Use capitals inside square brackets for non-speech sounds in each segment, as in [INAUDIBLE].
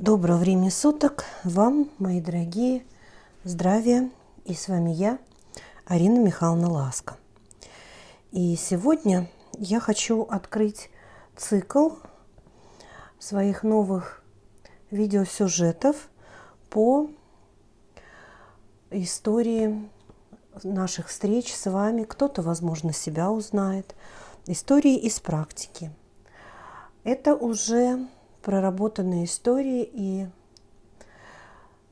Доброго времени суток вам, мои дорогие, здравия. И с вами я, Арина Михайловна Ласка. И сегодня я хочу открыть цикл своих новых видеосюжетов по истории наших встреч с вами. Кто-то, возможно, себя узнает. Истории из практики. Это уже проработанные истории, и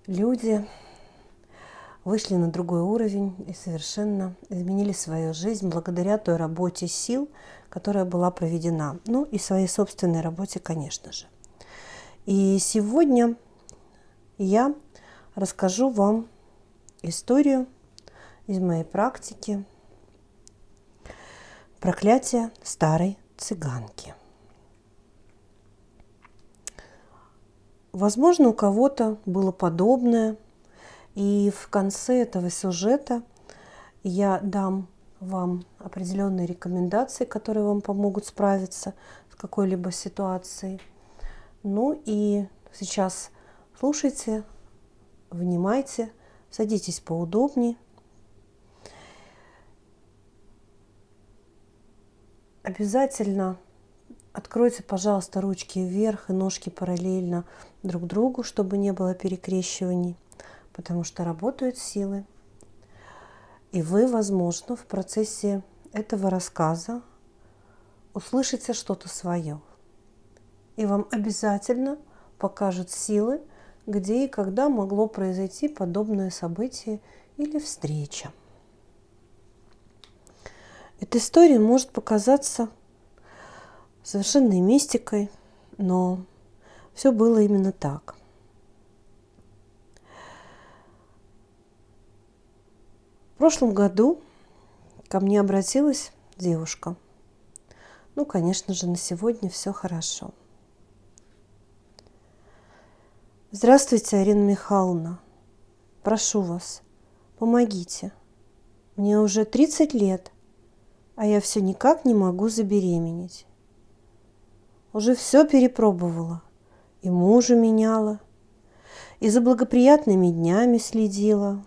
люди вышли на другой уровень и совершенно изменили свою жизнь благодаря той работе сил, которая была проведена. Ну и своей собственной работе, конечно же. И сегодня я расскажу вам историю из моей практики проклятие старой цыганки. Возможно, у кого-то было подобное. И в конце этого сюжета я дам вам определенные рекомендации, которые вам помогут справиться с какой-либо ситуацией. Ну и сейчас слушайте, внимайте, садитесь поудобнее. Обязательно Откройте, пожалуйста, ручки вверх и ножки параллельно друг другу, чтобы не было перекрещиваний, потому что работают силы. И вы, возможно, в процессе этого рассказа услышите что-то свое. И вам обязательно покажут силы, где и когда могло произойти подобное событие или встреча. Эта история может показаться совершенной мистикой, но все было именно так. В прошлом году ко мне обратилась девушка. Ну, конечно же, на сегодня все хорошо. Здравствуйте, Арина Михайловна. Прошу вас, помогите. Мне уже 30 лет, а я все никак не могу забеременеть. Уже все перепробовала. И мужа меняла, и за благоприятными днями следила,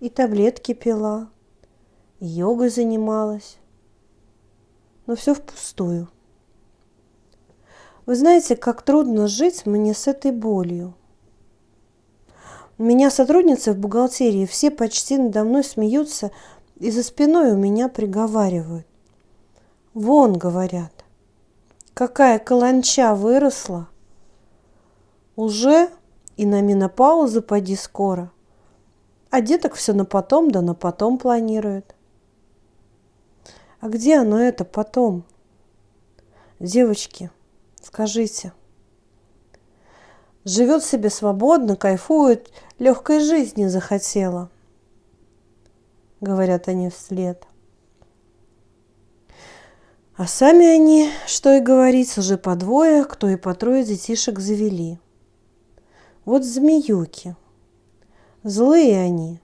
и таблетки пила, и йогой занималась. Но все впустую. Вы знаете, как трудно жить мне с этой болью. Меня сотрудницы в бухгалтерии все почти надо мной смеются и за спиной у меня приговаривают. Вон, говорят, какая каланча выросла. Уже и на менопаузу поди скоро. А деток все на потом, да на потом планирует. А где оно это потом? Девочки, скажите. Живет себе свободно, кайфует, легкой жизни захотела. Говорят они вслед. А сами они, что и говорить, уже по двое, кто и по трое детишек завели. Вот змеюки. Злые они.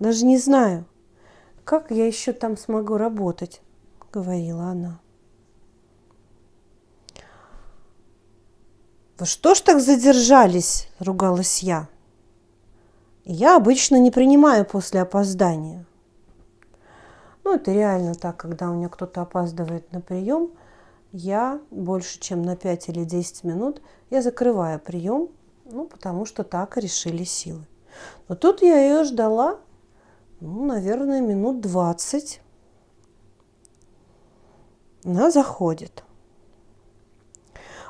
Даже не знаю, как я еще там смогу работать, говорила она. Вы что ж так задержались, ругалась я. Я обычно не принимаю после опоздания. Ну, это реально так, когда у меня кто-то опаздывает на прием, я больше, чем на 5 или 10 минут, я закрываю прием, ну, потому что так решили силы. Но тут я ее ждала, ну, наверное, минут 20. Она заходит.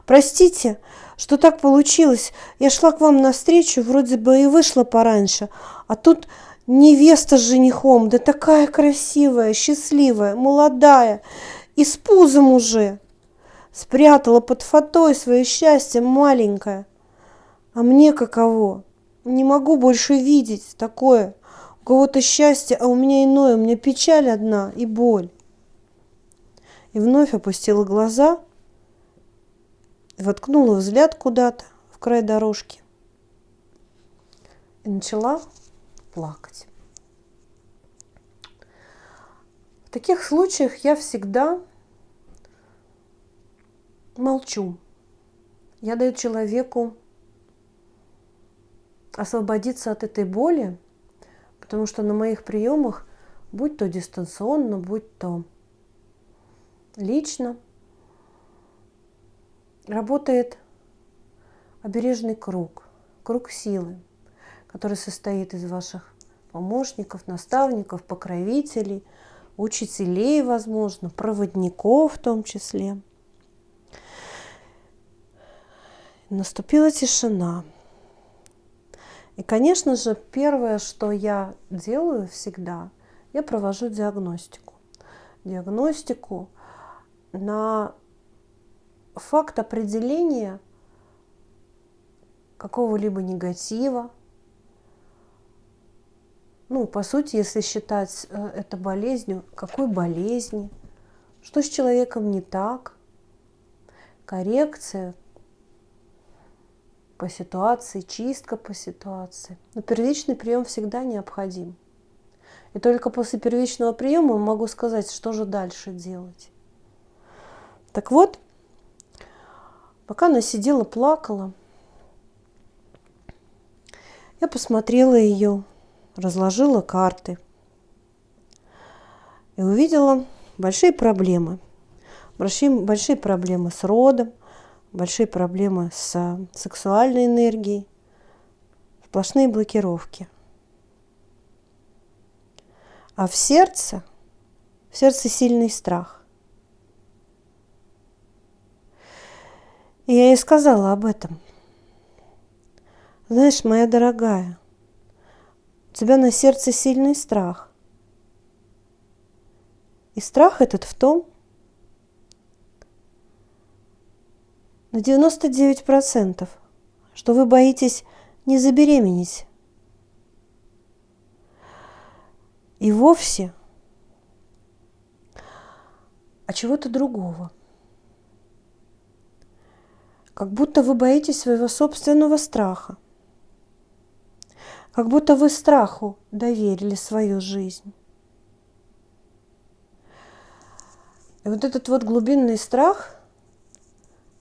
Простите, что так получилось. Я шла к вам навстречу, вроде бы и вышла пораньше, а тут невеста с женихом, да такая красивая, счастливая, молодая, и с пузом уже. Спрятала под фатой свое счастье маленькое. А мне каково? Не могу больше видеть такое. У кого-то счастье, а у меня иное, у меня печаль одна и боль. И вновь опустила глаза, воткнула взгляд куда-то в край дорожки и начала плакать. В таких случаях я всегда молчу. Я даю человеку освободиться от этой боли, потому что на моих приемах, будь то дистанционно, будь то лично, работает обережный круг, круг силы, который состоит из ваших помощников, наставников, покровителей, учителей, возможно, проводников в том числе. Наступила тишина. И, конечно же, первое, что я делаю всегда, я провожу диагностику. Диагностику на факт определения какого-либо негатива. Ну, по сути, если считать э, это болезнью, какой болезни, что с человеком не так, коррекция по ситуации, чистка по ситуации. Но первичный прием всегда необходим. И только после первичного приема могу сказать, что же дальше делать. Так вот, пока она сидела, плакала, я посмотрела ее, разложила карты и увидела большие проблемы. Большие, большие проблемы с родом, большие проблемы с сексуальной энергией, сплошные блокировки. А в сердце, в сердце сильный страх. И я ей сказала об этом – знаешь, моя дорогая, тебя на сердце сильный страх. И страх этот в том, на 99%, что вы боитесь не забеременеть. И вовсе а чего-то другого. Как будто вы боитесь своего собственного страха – как будто вы страху доверили свою жизнь. И вот этот вот глубинный страх,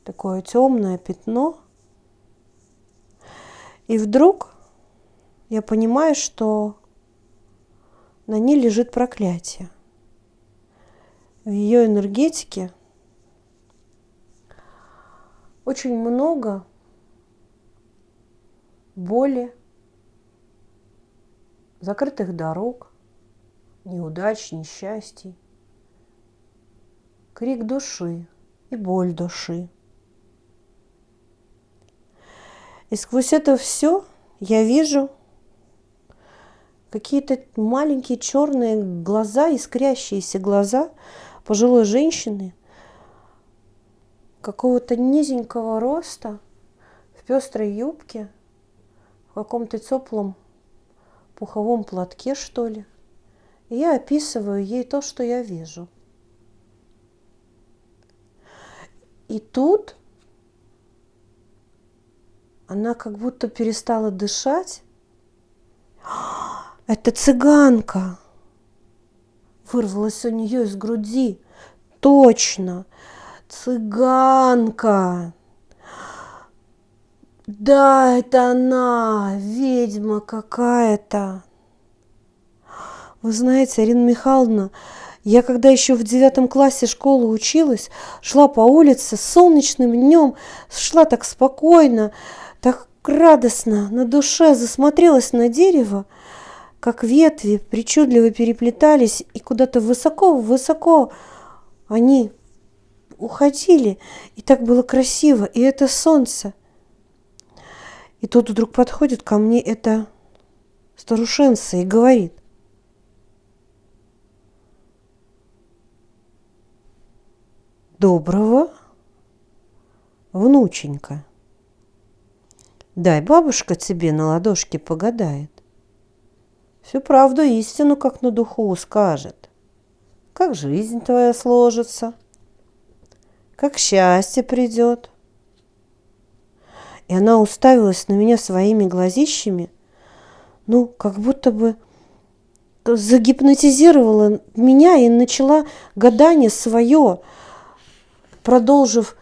такое темное пятно, и вдруг я понимаю, что на ней лежит проклятие. В ее энергетике очень много боли, закрытых дорог, неудач, несчастий, крик души и боль души. И сквозь это все я вижу какие-то маленькие черные глаза, искрящиеся глаза пожилой женщины, какого-то низенького роста, в пестрой юбке, в каком-то теплом пуховом платке, что ли. И я описываю ей то, что я вижу. И тут она как будто перестала дышать. [GASPS] Это цыганка! Вырвалась у нее из груди. Точно! Цыганка! Да, это она, ведьма какая-то. Вы знаете, Арина Михайловна, я когда еще в девятом классе школы училась, шла по улице солнечным днем, шла так спокойно, так радостно, на душе засмотрелась на дерево, как ветви причудливо переплетались, и куда-то высоко-высоко они уходили, и так было красиво, и это солнце – и тут вдруг подходит ко мне эта старушенца и говорит. Доброго, внученька. Дай бабушка тебе на ладошке погадает. Всю правду истину, как на духу, скажет. Как жизнь твоя сложится, как счастье придет – и она уставилась на меня своими глазищами, ну, как будто бы загипнотизировала меня и начала гадание свое, продолжив,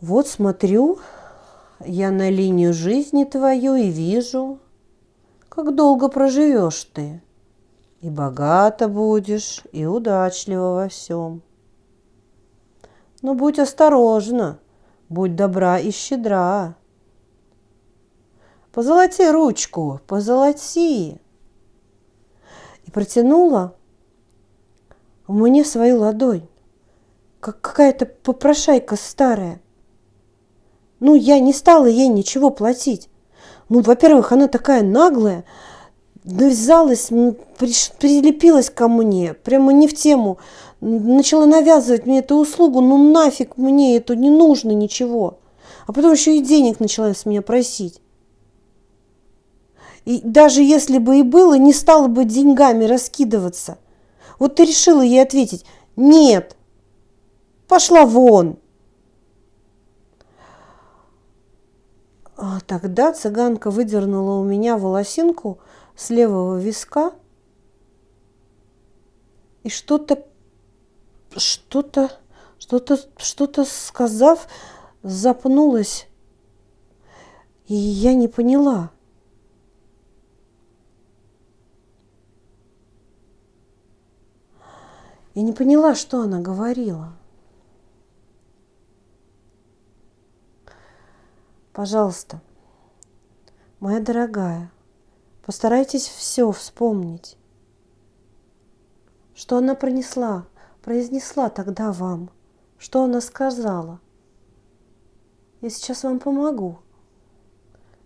вот смотрю, я на линию жизни твою и вижу, как долго проживешь ты. И богато будешь, и удачливо во всем. Но будь осторожна, будь добра и щедра. Позолоти ручку, позолоти. И протянула мне свою ладонь, как какая-то попрошайка старая. Ну, я не стала ей ничего платить. Ну, во-первых, она такая наглая, навязалась, прилепилась ко мне, прямо не в тему, начала навязывать мне эту услугу, ну нафиг мне это не нужно ничего. А потом еще и денег начала с меня просить. И даже если бы и было, не стала бы деньгами раскидываться. Вот ты решила ей ответить, нет, пошла вон. А тогда цыганка выдернула у меня волосинку с левого виска и что-то, что-то, что-то, что-то сказав, запнулась. И я не поняла. Я не поняла, что она говорила. Пожалуйста, моя дорогая, постарайтесь все вспомнить. Что она пронесла, произнесла тогда вам? Что она сказала? Я сейчас вам помогу.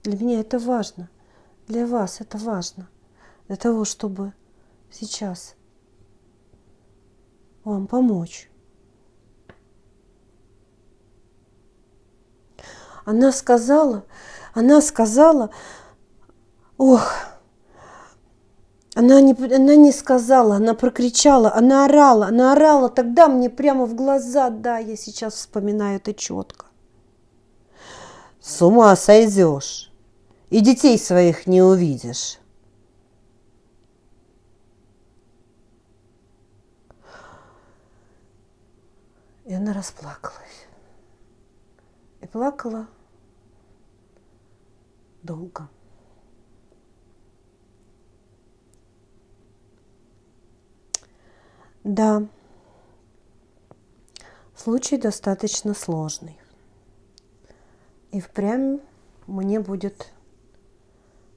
Для меня это важно. Для вас это важно. Для того, чтобы сейчас вам помочь. Она сказала, она сказала, ох, она не, она не сказала, она прокричала, она орала, она орала тогда мне прямо в глаза, да, я сейчас вспоминаю это четко. С ума сойдешь, и детей своих не увидишь. И она расплакалась. И плакала долго. Да, случай достаточно сложный. И впрямь мне будет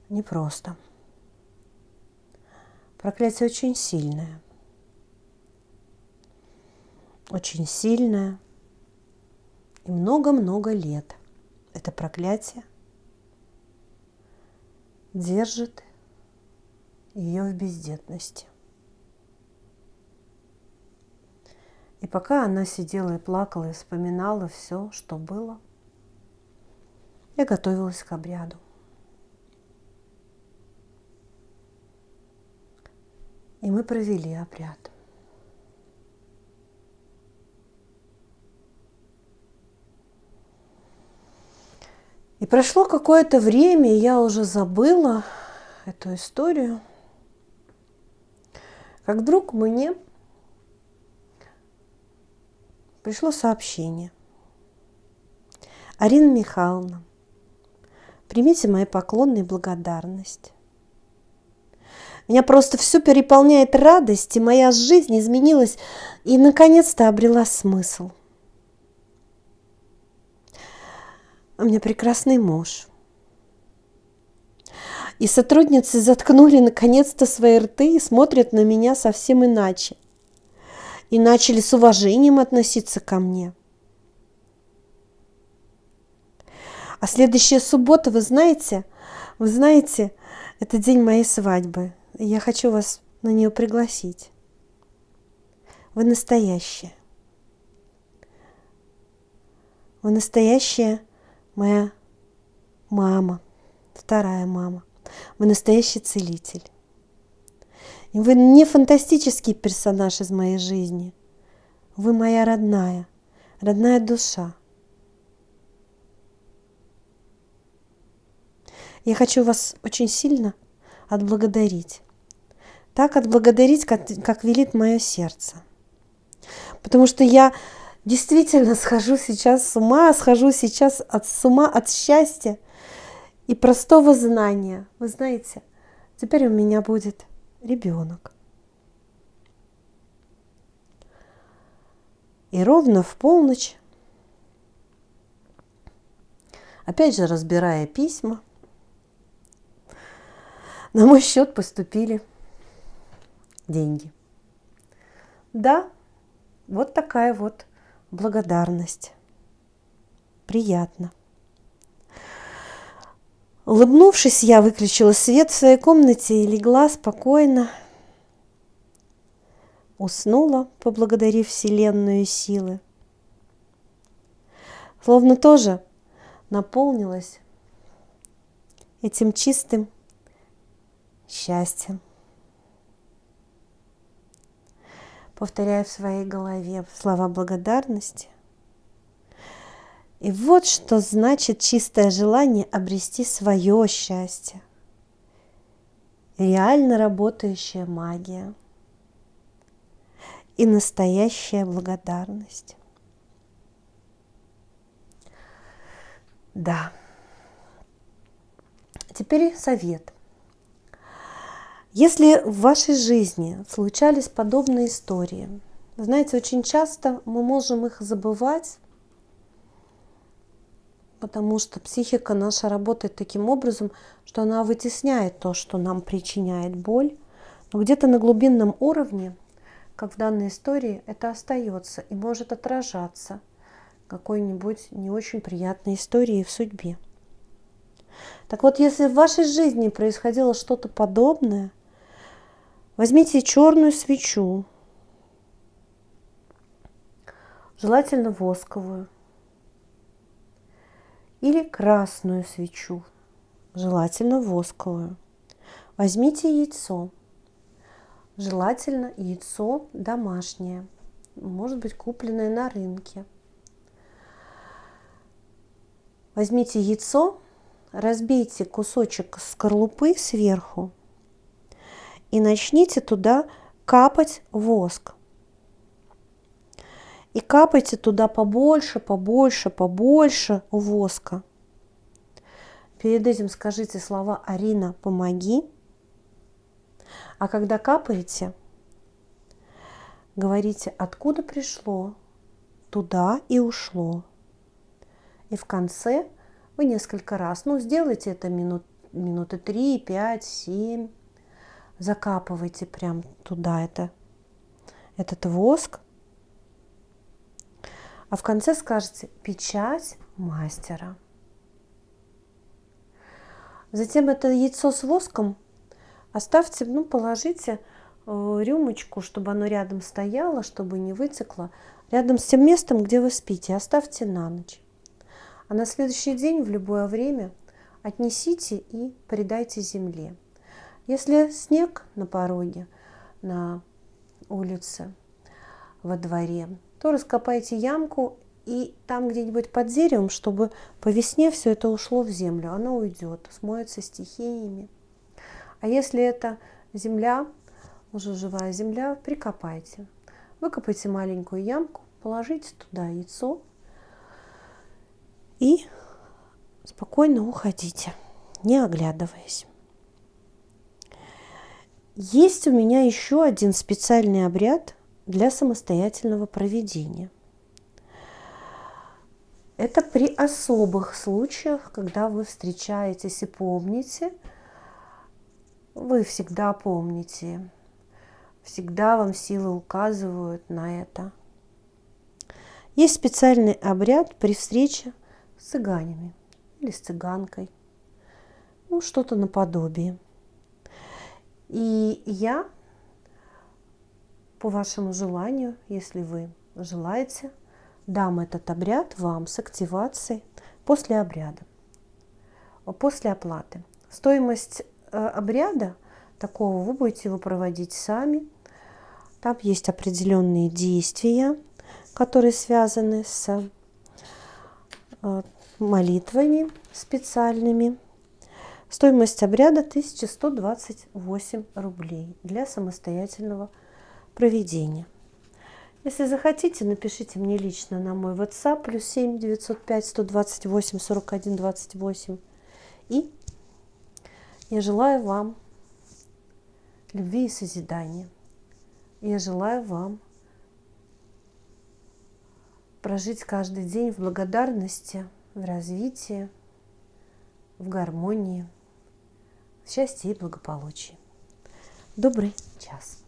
непросто. Проклятие очень сильное. Очень сильное. И много-много лет это проклятие держит ее в бездетности. И пока она сидела и плакала и вспоминала все, что было, я готовилась к обряду. И мы провели обряд. И прошло какое-то время, и я уже забыла эту историю, как вдруг мне пришло сообщение. Арина Михайловна, примите мои поклоны и благодарность. Меня просто все переполняет радость, и моя жизнь изменилась и наконец-то обрела смысл. У меня прекрасный муж. И сотрудницы заткнули наконец-то свои рты и смотрят на меня совсем иначе и начали с уважением относиться ко мне. А следующая суббота, вы знаете, вы знаете, это день моей свадьбы. Я хочу вас на нее пригласить. Вы настоящая. Вы настоящая моя мама, вторая мама. Вы настоящий целитель. Вы не фантастический персонаж из моей жизни. Вы моя родная, родная душа. Я хочу вас очень сильно отблагодарить. Так отблагодарить, как, как велит мое сердце. Потому что я действительно схожу сейчас с ума, схожу сейчас от с ума от счастья и простого знания. Вы знаете, теперь у меня будет ребенок. И ровно в полночь, опять же разбирая письма, на мой счет поступили деньги. Да, вот такая вот благодарность. Приятно. Улыбнувшись, я выключила свет в своей комнате и легла спокойно. Уснула, поблагодарив Вселенную силы. Словно тоже наполнилась этим чистым счастьем. Повторяю в своей голове слова благодарности. И вот что значит чистое желание обрести свое счастье. Реально работающая магия и настоящая благодарность. Да. Теперь совет. Если в вашей жизни случались подобные истории, знаете, очень часто мы можем их забывать, потому что психика наша работает таким образом, что она вытесняет то, что нам причиняет боль, но где-то на глубинном уровне, как в данной истории, это остается и может отражаться какой-нибудь не очень приятной истории в судьбе. Так вот, если в вашей жизни происходило что-то подобное, Возьмите черную свечу, желательно восковую, или красную свечу, желательно восковую. Возьмите яйцо, желательно яйцо домашнее, может быть купленное на рынке. Возьмите яйцо, разбейте кусочек скорлупы сверху и начните туда капать воск. И капайте туда побольше, побольше, побольше воска. Перед этим скажите слова «Арина, помоги». А когда капаете, говорите «Откуда пришло?» Туда и ушло. И в конце вы несколько раз, ну, сделайте это минут, минуты 3, 5, 7, закапывайте прям туда это, этот воск. А в конце скажете печать мастера. Затем это яйцо с воском оставьте, ну, положите э, рюмочку, чтобы оно рядом стояло, чтобы не вытекло, рядом с тем местом, где вы спите, оставьте на ночь. А на следующий день в любое время отнесите и придайте земле. Если снег на пороге, на улице, во дворе, то раскопайте ямку и там где-нибудь под деревом, чтобы по весне все это ушло в землю, оно уйдет, смоется стихиями. А если это земля, уже живая земля, прикопайте. Выкопайте маленькую ямку, положите туда яйцо и спокойно уходите, не оглядываясь. Есть у меня еще один специальный обряд для самостоятельного проведения. Это при особых случаях, когда вы встречаетесь и помните, вы всегда помните, всегда вам силы указывают на это. Есть специальный обряд при встрече с цыганями или с цыганкой, ну что-то наподобие. И я, по вашему желанию, если вы желаете, дам этот обряд вам с активацией после обряда, после оплаты. Стоимость э, обряда такого вы будете его проводить сами. Там есть определенные действия, которые связаны с э, молитвами специальными. Стоимость обряда 1128 рублей для самостоятельного проведения. Если захотите, напишите мне лично на мой WhatsApp плюс 7 905 128 41 28. И я желаю вам любви и созидания. Я желаю вам прожить каждый день в благодарности, в развитии, в гармонии, в счастье и благополучии. Добрый час.